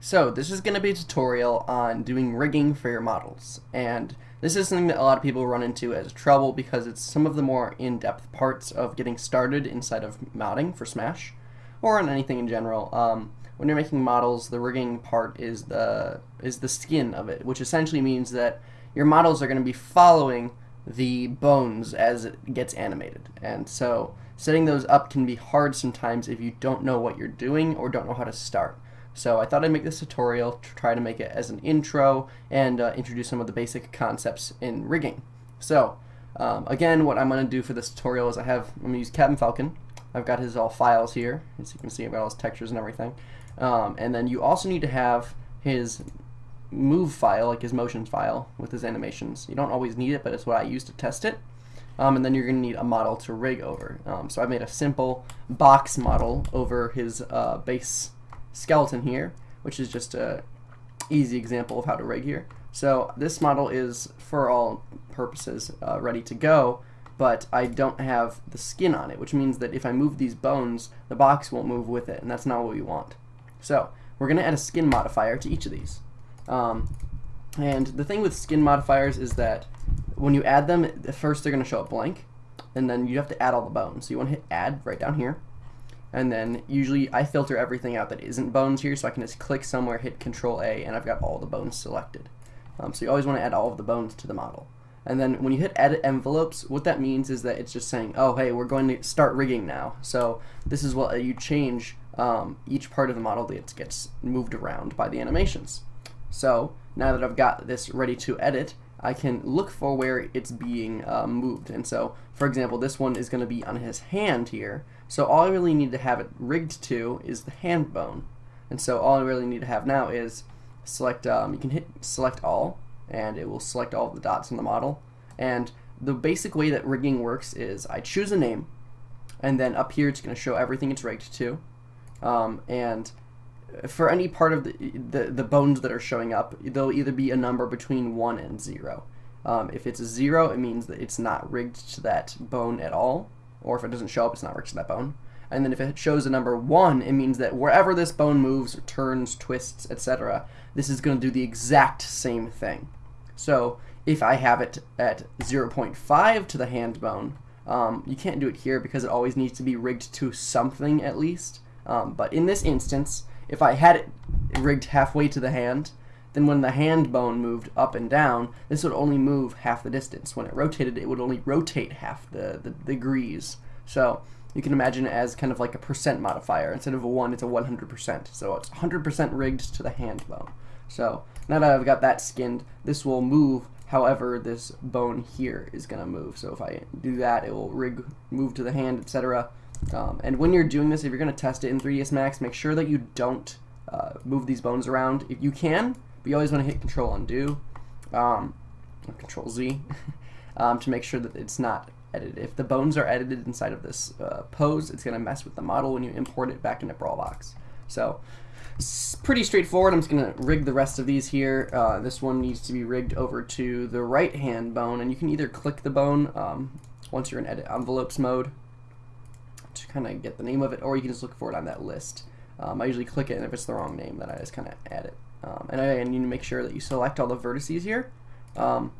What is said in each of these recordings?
So this is going to be a tutorial on doing rigging for your models and this is something that a lot of people run into as trouble because it's some of the more in-depth parts of getting started inside of modding for Smash or on anything in general. Um, when you're making models the rigging part is the is the skin of it which essentially means that your models are going to be following the bones as it gets animated and so setting those up can be hard sometimes if you don't know what you're doing or don't know how to start. So I thought I'd make this tutorial to try to make it as an intro and uh, introduce some of the basic concepts in rigging. So um, again, what I'm going to do for this tutorial is I have, I'm going to use Captain Falcon. I've got his all files here. As you can see, I've got all his textures and everything. Um, and then you also need to have his move file, like his motions file with his animations. You don't always need it, but it's what I use to test it. Um, and then you're going to need a model to rig over. Um, so I made a simple box model over his uh, base skeleton here, which is just a easy example of how to rig here. So this model is, for all purposes, uh, ready to go, but I don't have the skin on it, which means that if I move these bones, the box won't move with it, and that's not what we want. So we're going to add a skin modifier to each of these. Um, and the thing with skin modifiers is that when you add them, first they're going to show up blank, and then you have to add all the bones. So you want to hit add right down here, and then usually I filter everything out that isn't bones here, so I can just click somewhere, hit Control A, and I've got all the bones selected. Um, so you always want to add all of the bones to the model. And then when you hit edit envelopes, what that means is that it's just saying, oh, hey, we're going to start rigging now. So this is what you change um, each part of the model that gets moved around by the animations. So now that I've got this ready to edit, I can look for where it's being uh, moved. And so, for example, this one is going to be on his hand here. So all I really need to have it rigged to is the hand bone. And so all I really need to have now is select, um, you can hit select all, and it will select all the dots in the model. And the basic way that rigging works is I choose a name, and then up here it's going to show everything it's rigged to. Um, and for any part of the, the, the, bones that are showing up, there'll either be a number between 1 and 0. Um, if it's a 0, it means that it's not rigged to that bone at all or if it doesn't show up, it's not rigged to that bone. And then if it shows a number 1, it means that wherever this bone moves, turns, twists, etc., this is going to do the exact same thing. So if I have it at 0.5 to the hand bone, um, you can't do it here because it always needs to be rigged to something at least. Um, but in this instance, if I had it rigged halfway to the hand, then when the hand bone moved up and down, this would only move half the distance. When it rotated, it would only rotate half the, the degrees. So you can imagine it as kind of like a percent modifier. Instead of a 1, it's a 100%. So it's 100% rigged to the hand bone. So now that I've got that skinned, this will move however this bone here is going to move. So if I do that, it will rig, move to the hand, etc. Um, and when you're doing this, if you're going to test it in 3ds Max, make sure that you don't uh, move these bones around. If you can, but you always want to hit Control Undo, um, or Control Z, um, to make sure that it's not edited. If the bones are edited inside of this uh, pose, it's going to mess with the model when you import it back into Brawlbox. So it's pretty straightforward. I'm just going to rig the rest of these here. Uh, this one needs to be rigged over to the right hand bone, and you can either click the bone um, once you're in edit envelopes mode kind of get the name of it, or you can just look for it on that list. Um, I usually click it, and if it's the wrong name, then I just kind of add it. Um, and I need to make sure that you select all the vertices here. Um,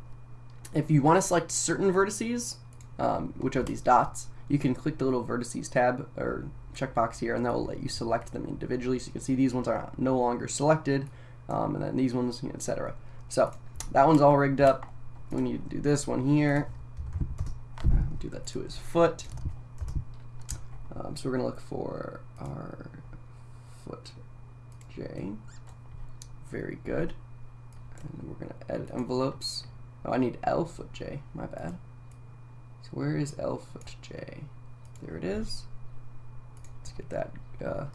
if you want to select certain vertices, um, which are these dots, you can click the little vertices tab or checkbox here and that will let you select them individually. So you can see these ones are no longer selected um, and then these ones, etc. So that one's all rigged up. We need to do this one here. Do that to his foot. Um, so we're going to look for our foot J. Very good. And we're going to edit envelopes. Oh, I need L foot J. My bad. So where is L foot J? There it is. Let's get that uh,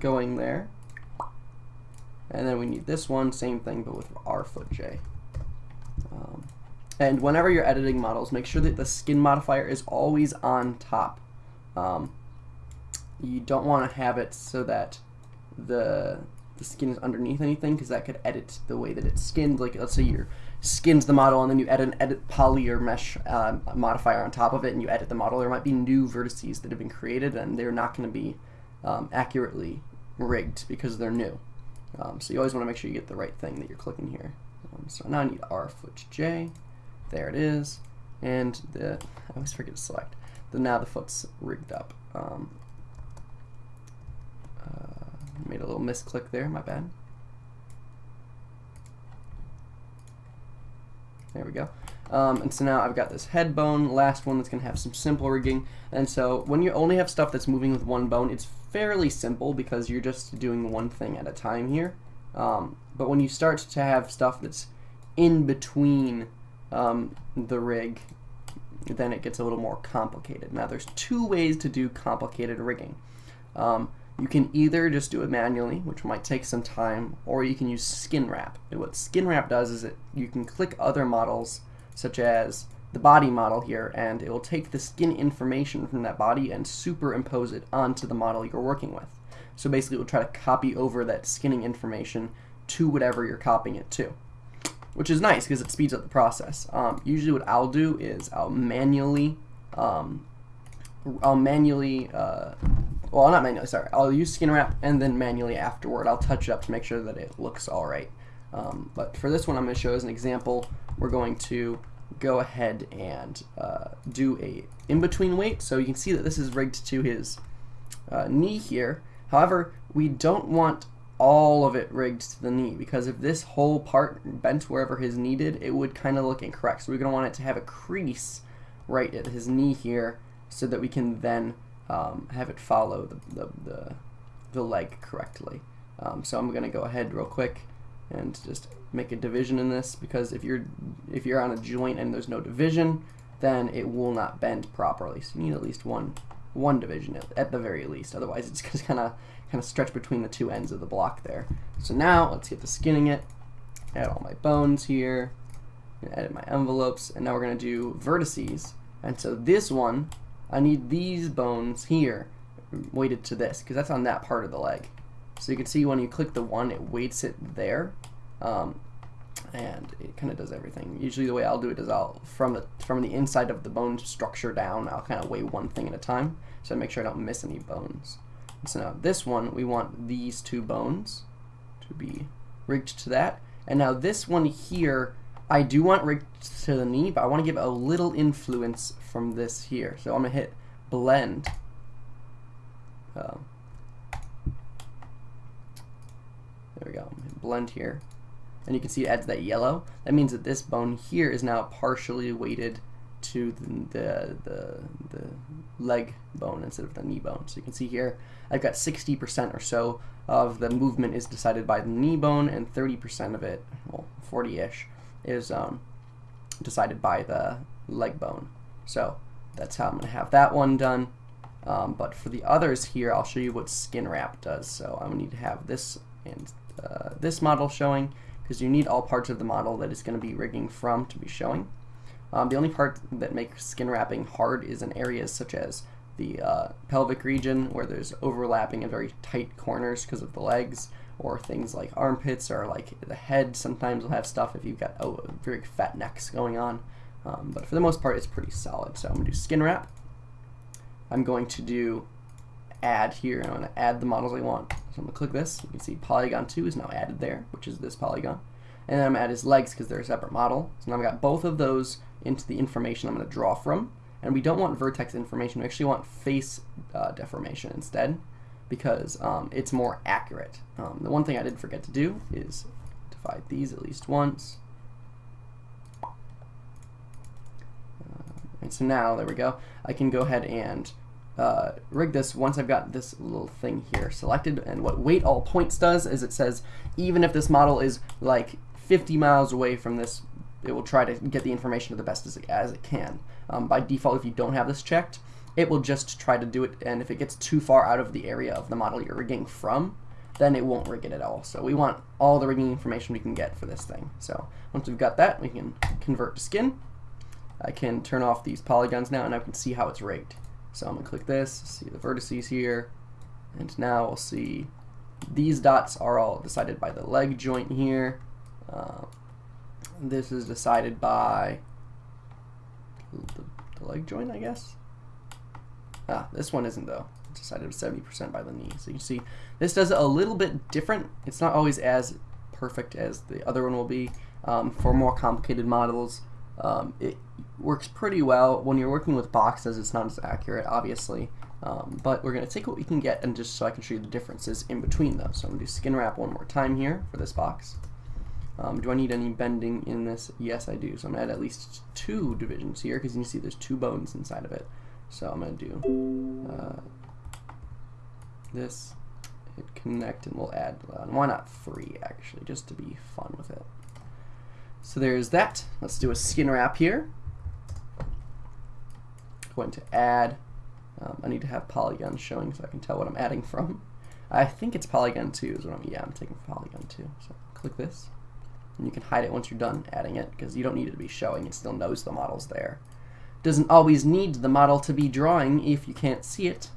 going there. And then we need this one, same thing, but with R foot J. Um, and whenever you're editing models, make sure that the skin modifier is always on top. Um, you don't want to have it so that the the skin is underneath anything because that could edit the way that it's skinned. Like let's say you skins the model and then you add an edit poly or mesh uh, modifier on top of it and you edit the model. There might be new vertices that have been created and they're not going to be um, accurately rigged because they're new. Um, so you always want to make sure you get the right thing that you're clicking here. Um, so now I need R foot J. There it is. And the I always forget to select. The now the foot's rigged up. Um, made a little misclick there. My bad. There we go. Um, and so now I've got this head bone, last one that's going to have some simple rigging. And so when you only have stuff that's moving with one bone, it's fairly simple because you're just doing one thing at a time here. Um, but when you start to have stuff that's in between um, the rig, then it gets a little more complicated. Now there's two ways to do complicated rigging. Um, you can either just do it manually, which might take some time, or you can use skin wrap. And what skin wrap does is that you can click other models, such as the body model here, and it will take the skin information from that body and superimpose it onto the model you're working with. So basically, it will try to copy over that skinning information to whatever you're copying it to, which is nice because it speeds up the process. Um, usually, what I'll do is I'll manually, um, I'll manually uh, well, not manually, sorry. I'll use skin wrap and then manually afterward I'll touch it up to make sure that it looks all right. Um, but for this one I'm going to show as an example, we're going to go ahead and uh, do a in-between weight. So you can see that this is rigged to his uh, knee here. However, we don't want all of it rigged to the knee because if this whole part bent wherever his knee did, it would kind of look incorrect. So we're going to want it to have a crease right at his knee here so that we can then um, have it follow the, the, the, the leg correctly. Um, so I'm going to go ahead real quick and just make a division in this because if you're if you're on a joint and there's no division then it will not bend properly. So you need at least one one division at, at the very least. Otherwise it's just kind of kind of stretch between the two ends of the block there. So now let's get to skinning it. Add all my bones here. Edit my envelopes. And now we're going to do vertices. And so this one I need these bones here weighted to this because that's on that part of the leg. So you can see when you click the one, it weights it there. Um, and it kind of does everything. Usually the way I'll do it is I'll, from the, from the inside of the bone structure down, I'll kind of weigh one thing at a time. So I make sure I don't miss any bones. So now this one, we want these two bones to be rigged to that. And now this one here, I do want rigged to the knee, but I want to give a little influence from this here. So I'm going to hit blend. Uh, there we go. Blend here. And you can see it adds that yellow. That means that this bone here is now partially weighted to the, the, the, the, leg bone instead of the knee bone. So you can see here, I've got 60% or so of the movement is decided by the knee bone and 30% of it, well, 40-ish, is um, decided by the leg bone. So that's how I'm going to have that one done. Um, but for the others here, I'll show you what skin wrap does. So I'm going to need to have this and uh, this model showing because you need all parts of the model that it's going to be rigging from to be showing. Um, the only part that makes skin wrapping hard is in areas such as the uh, pelvic region where there's overlapping and very tight corners because of the legs or things like armpits or like the head sometimes will have stuff if you've got oh, very fat necks going on. Um, but for the most part, it's pretty solid. So I'm going to do skin wrap. I'm going to do add here, I'm going to add the models I want. So I'm going to click this. You can see polygon 2 is now added there, which is this polygon. And then I'm going to add his legs because they're a separate model. So now I've got both of those into the information I'm going to draw from. And we don't want vertex information. We actually want face uh, deformation instead because um, it's more accurate. Um, the one thing I did forget to do is divide these at least once. Uh, and so now, there we go, I can go ahead and uh, rig this once I've got this little thing here selected. And what weight all points does is it says even if this model is like 50 miles away from this, it will try to get the information to the best as it, as it can. Um, by default, if you don't have this checked, it will just try to do it, and if it gets too far out of the area of the model you're rigging from, then it won't rig it at all. So we want all the rigging information we can get for this thing. So once we've got that, we can convert to skin. I can turn off these polygons now, and I can see how it's rigged. So I'm going to click this, see the vertices here, and now we'll see these dots are all decided by the leg joint here. Uh, this is decided by the, the, leg joint, I guess. Ah, this one isn't though. It's decided 70% by the knee. So you see, this does it a little bit different. It's not always as perfect as the other one will be. Um, for more complicated models, um, it works pretty well. When you're working with boxes, it's not as accurate, obviously. Um, but we're going to take what we can get and just so I can show you the differences in between those. So I'm going to do skin wrap one more time here for this box. Um, do I need any bending in this? Yes, I do. So I'm going to add at least two divisions here because you can see there's two bones inside of it. So I'm going to do uh, this, hit connect, and we'll add, uh, why not three actually, just to be fun with it. So there's that. Let's do a skin wrap here. Going to add um, I need to have polygon showing so I can tell what I'm adding from. I think it's polygon 2 is what I'm, yeah, I'm taking polygon 2. So click this, and you can hide it once you're done adding it, because you don't need it to be showing, it still knows the model's there. Doesn't always need the model to be drawing if you can't see it,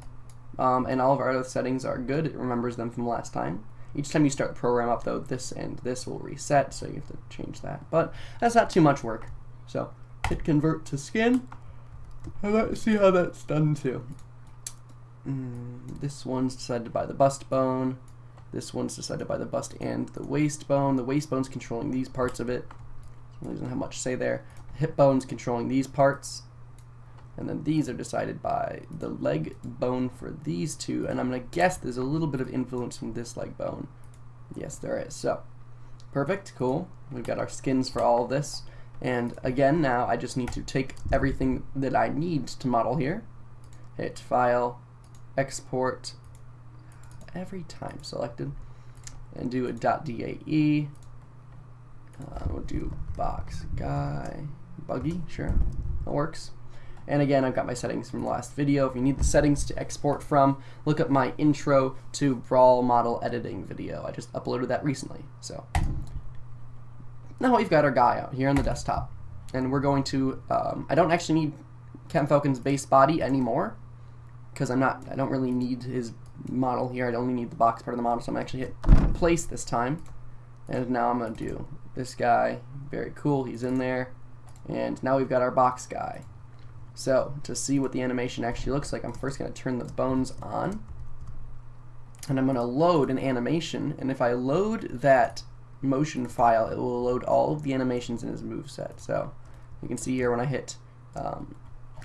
um, and all of our other settings are good, it remembers them from last time. Each time you start the program up though, this and this will reset, so you have to change that. But that's not too much work. So hit convert to skin, and let's see how that's done too. Mm, this one's decided by the bust bone. This one's decided by the bust and the waist bone. The waist bone's controlling these parts of it. So doesn't have much say there. The hip bone's controlling these parts. And then these are decided by the leg bone for these two. And I'm going to guess there's a little bit of influence from this leg bone. Yes, there is. So, perfect, cool. We've got our skins for all of this. And again, now I just need to take everything that I need to model here, hit File, Export, every time selected, and do a .dae. Uh, we'll do box guy, buggy, sure, that works. And again, I've got my settings from the last video. If you need the settings to export from, look up my intro to Brawl model editing video. I just uploaded that recently. So now we've got our guy out here on the desktop. And we're going to, um, I don't actually need Captain Falcon's base body anymore because I'm not, I don't really need his model here. I only need the box part of the model, so I'm actually hit place this time. And now I'm to do this guy. Very cool, he's in there. And now we've got our box guy. So, to see what the animation actually looks like, I'm first going to turn the bones on. And I'm going to load an animation. And if I load that motion file, it will load all of the animations in his move set. So you can see here when I hit um,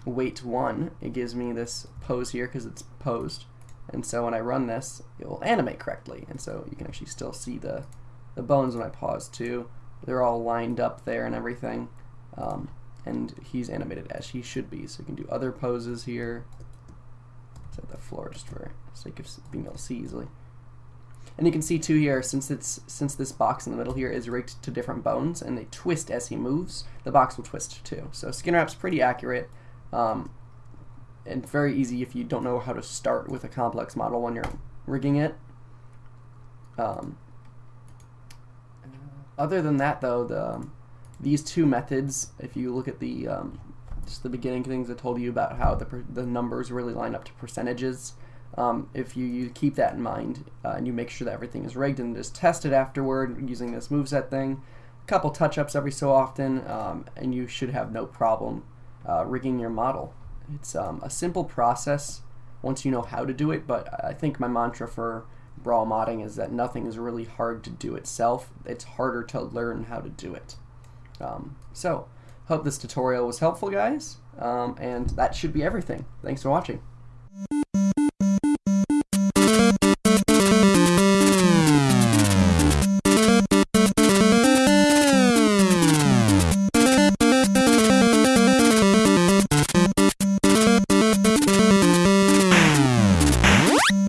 weight 1, it gives me this pose here because it's posed. And so when I run this, it will animate correctly. And so you can actually still see the, the bones when I pause too. They're all lined up there and everything. Um, and he's animated as he should be. So you can do other poses here. Set the floor just for sake of being able to see easily. And you can see too here, since it's since this box in the middle here is rigged to different bones and they twist as he moves, the box will twist too. So skin wrap's pretty accurate um, and very easy if you don't know how to start with a complex model when you're rigging it. Um, other than that though, the um, these two methods, if you look at the um, just the beginning things I told you about how the, the numbers really line up to percentages, um, if you, you, keep that in mind uh, and you make sure that everything is rigged and just test it afterward using this moveset thing, a couple touch-ups every so often, um, and you should have no problem uh, rigging your model. It's um, a simple process once you know how to do it, but I think my mantra for brawl modding is that nothing is really hard to do itself. It's harder to learn how to do it. Um, so, hope this tutorial was helpful, guys, um, and that should be everything. Thanks for watching.